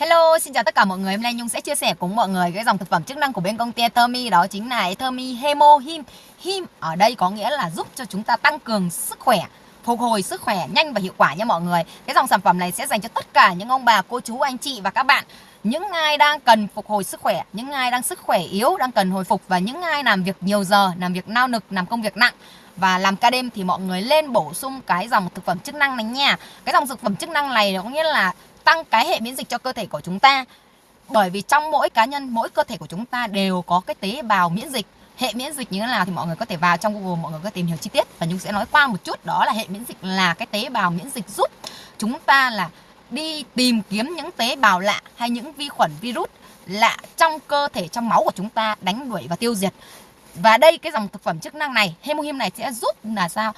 Hello, xin chào tất cả mọi người. Hôm nay Nhung sẽ chia sẻ cùng mọi người cái dòng thực phẩm chức năng của bên công ty Thermi đó chính là Thermi Hemo Him. Him ở đây có nghĩa là giúp cho chúng ta tăng cường sức khỏe, phục hồi sức khỏe nhanh và hiệu quả nha mọi người. Cái dòng sản phẩm này sẽ dành cho tất cả những ông bà, cô chú, anh chị và các bạn những ai đang cần phục hồi sức khỏe, những ai đang sức khỏe yếu, đang cần hồi phục và những ai làm việc nhiều giờ, làm việc nao nực, làm công việc nặng và làm ca đêm thì mọi người lên bổ sung cái dòng thực phẩm chức năng này nha. Cái dòng thực phẩm chức năng này có nghĩa là tăng cái hệ miễn dịch cho cơ thể của chúng ta. Bởi vì trong mỗi cá nhân, mỗi cơ thể của chúng ta đều có cái tế bào miễn dịch. Hệ miễn dịch như thế nào thì mọi người có thể vào trong Google, mọi người có tìm hiểu chi tiết. Và Nhung sẽ nói qua một chút, đó là hệ miễn dịch là cái tế bào miễn dịch giúp chúng ta là đi tìm kiếm những tế bào lạ hay những vi khuẩn, virus lạ trong cơ thể, trong máu của chúng ta đánh đuổi và tiêu diệt. Và đây, cái dòng thực phẩm chức năng này, Hemohim này sẽ giúp là sao?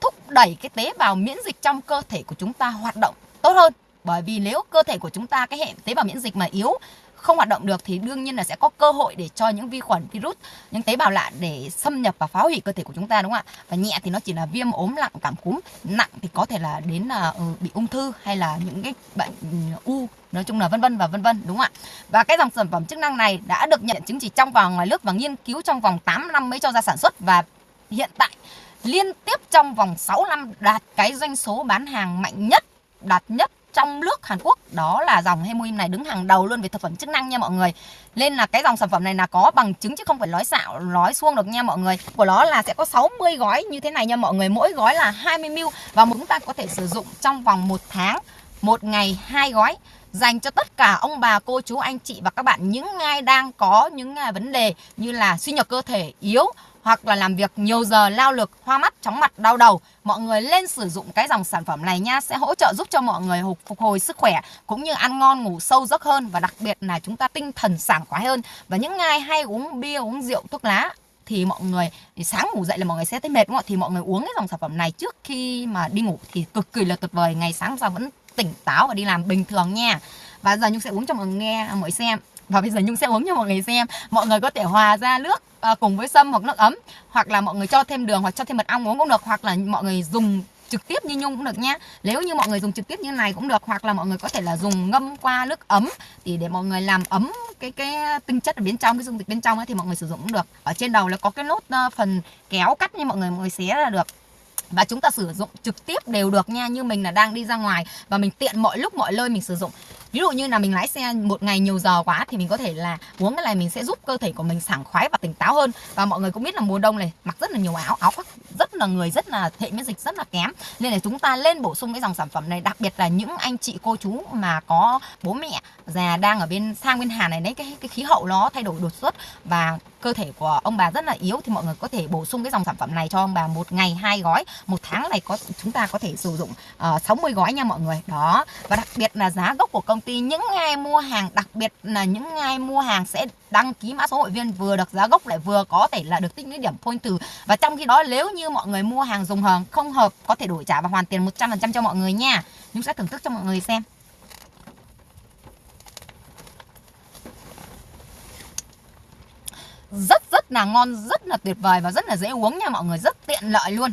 Thúc đẩy cái tế bào miễn dịch trong cơ thể của chúng ta hoạt động tốt hơn bởi vì nếu cơ thể của chúng ta cái hệ tế bào miễn dịch mà yếu không hoạt động được thì đương nhiên là sẽ có cơ hội để cho những vi khuẩn virus những tế bào lạ để xâm nhập và phá hủy cơ thể của chúng ta đúng không ạ? Và nhẹ thì nó chỉ là viêm ốm lặng cảm cúm nặng thì có thể là đến là ừ, bị ung thư hay là những cái bệnh ừ, u nói chung là vân vân và vân vân đúng không ạ? Và cái dòng sản phẩm chức năng này đã được nhận chứng chỉ trong và ngoài nước và nghiên cứu trong vòng 8 năm mới cho ra sản xuất và hiện tại liên tiếp trong vòng 6 năm đạt cái doanh số bán hàng mạnh nhất đạt nhất trong nước Hàn Quốc. Đó là dòng Hemoim này đứng hàng đầu luôn về thực phẩm chức năng nha mọi người. Nên là cái dòng sản phẩm này là có bằng chứng chứ không phải nói xạo, nói xuông được nha mọi người. Của nó là sẽ có 60 gói như thế này nha mọi người. Mỗi gói là 20ml và chúng ta có thể sử dụng trong vòng một tháng, một ngày hai gói. Dành cho tất cả ông bà, cô, chú, anh chị và các bạn. Những ai đang có những à, vấn đề như là suy nhược cơ thể yếu hoặc là làm việc nhiều giờ lao lực, hoa mắt, chóng mặt, đau đầu, mọi người lên sử dụng cái dòng sản phẩm này nha sẽ hỗ trợ giúp cho mọi người phục hồi sức khỏe cũng như ăn ngon ngủ sâu giấc hơn và đặc biệt là chúng ta tinh thần sảng khoái hơn. Và những ai hay uống bia, uống rượu, thuốc lá thì mọi người thì sáng ngủ dậy là mọi người sẽ thấy mệt đúng không ạ? Thì mọi người uống cái dòng sản phẩm này trước khi mà đi ngủ thì cực kỳ là tuyệt vời, ngày sáng ra vẫn tỉnh táo và đi làm bình thường nha. Và giờ Nhung sẽ uống cho mọi người nghe, mọi xem và bây giờ Nhung sẽ uống cho mọi người xem. Mọi người có thể hòa ra nước à, cùng với sâm hoặc nước ấm. Hoặc là mọi người cho thêm đường hoặc cho thêm mật ong uống cũng được. Hoặc là mọi người dùng trực tiếp như Nhung cũng được nhé Nếu như mọi người dùng trực tiếp như này cũng được. Hoặc là mọi người có thể là dùng ngâm qua nước ấm. Thì để mọi người làm ấm cái cái tinh chất ở bên trong cái dung dịch bên trong ấy, thì mọi người sử dụng cũng được. Ở trên đầu là có cái nốt uh, phần kéo cắt như mọi người mọi người xé là được. Và chúng ta sử dụng trực tiếp đều được nha. Như mình là đang đi ra ngoài và mình tiện mọi lúc mọi nơi mình sử dụng ví dụ như là mình lái xe một ngày nhiều giờ quá thì mình có thể là uống cái này mình sẽ giúp cơ thể của mình sảng khoái và tỉnh táo hơn. Và mọi người cũng biết là mùa đông này mặc rất là nhiều áo áo khoác rất là người, rất là hệ miễn dịch, rất là kém. Nên là chúng ta lên bổ sung cái dòng sản phẩm này, đặc biệt là những anh chị, cô chú mà có bố mẹ già đang ở bên sang bên Hàn này đấy cái cái khí hậu nó thay đổi đột xuất và cơ thể của ông bà rất là yếu. Thì mọi người có thể bổ sung cái dòng sản phẩm này cho ông bà một ngày hai gói. Một tháng này có chúng ta có thể sử dụng ờ, uh, 60 gói nha mọi người. Đó. Và đặc biệt là giá gốc của công ty những ai mua hàng đặc biệt là những ai mua hàng sẽ đăng ký mã số hội viên vừa được giá gốc lại vừa có thể là được tích lũy điểm point từ. Và trong khi đó nếu như mọi người mua hàng dùng hàng không hợp có thể đổi trả và hoàn tiền 100% cho mọi người nha. Chúng sẽ thưởng thức cho mọi người xem. Rất rất là ngon, rất là tuyệt vời và rất là dễ uống nha mọi người. Rất tiện lợi luôn.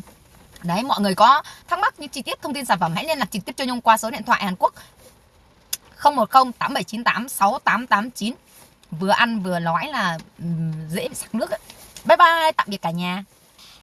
Đấy, mọi người có thắc mắc những chi tiết thông tin sản phẩm, hãy liên lạc trực tiếp cho Nhung qua số điện thoại Hàn Quốc. 010 8798 6889 Vừa ăn vừa nói là dễ sặc nước ấy. Bye bye, tạm biệt cả nhà.